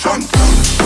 drunk.